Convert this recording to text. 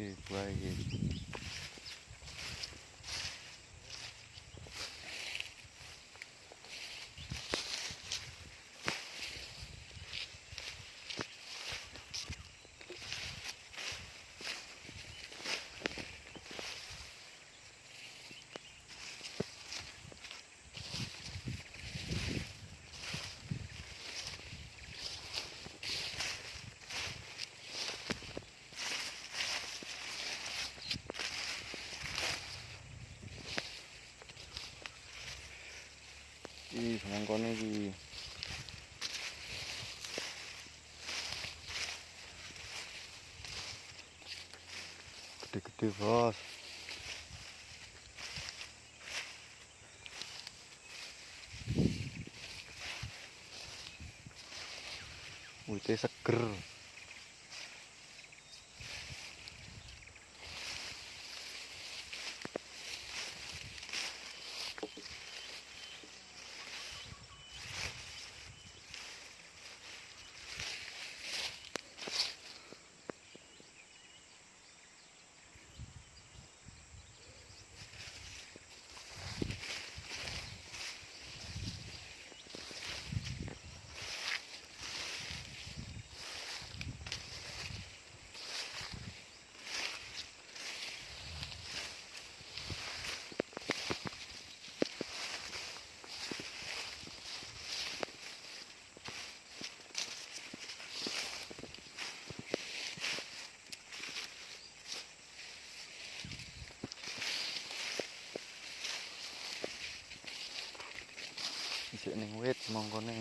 to play it. Iki. Semangkone iki. Gede-gede, Bos. Wite seger. Isik ning wit semangkone.